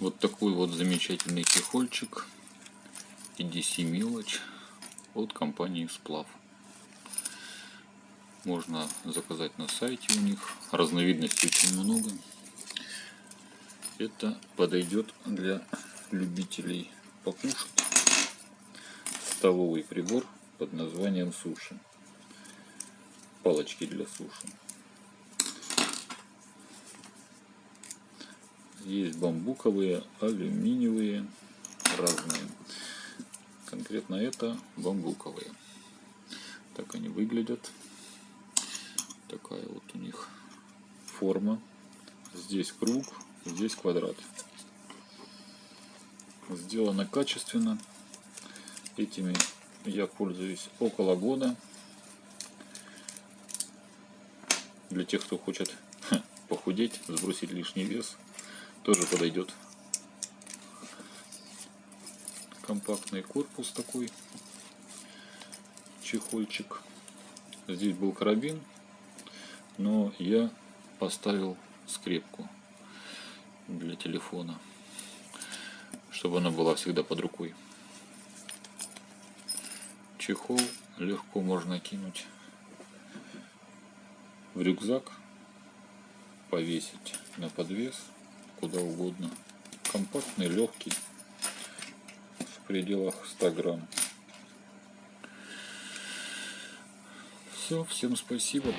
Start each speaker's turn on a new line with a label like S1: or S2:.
S1: Вот такой вот замечательный чехольчик EDC мелочь от компании Сплав. Можно заказать на сайте у них. Разновидностей очень много. Это подойдет для любителей покушать. Столовый прибор под названием суши. Палочки для суши. Есть бамбуковые, алюминиевые, разные. Конкретно это бамбуковые. Так они выглядят. Такая вот у них форма. Здесь круг, здесь квадрат. Сделано качественно. Этими я пользуюсь около года. Для тех, кто хочет похудеть, сбросить лишний вес, тоже подойдет. Компактный корпус такой, чехольчик. Здесь был карабин, но я поставил скрепку для телефона, чтобы она была всегда под рукой. Чехол легко можно кинуть в рюкзак, повесить на подвес куда угодно. Компактный, легкий, в пределах 100 грамм. Все, всем спасибо.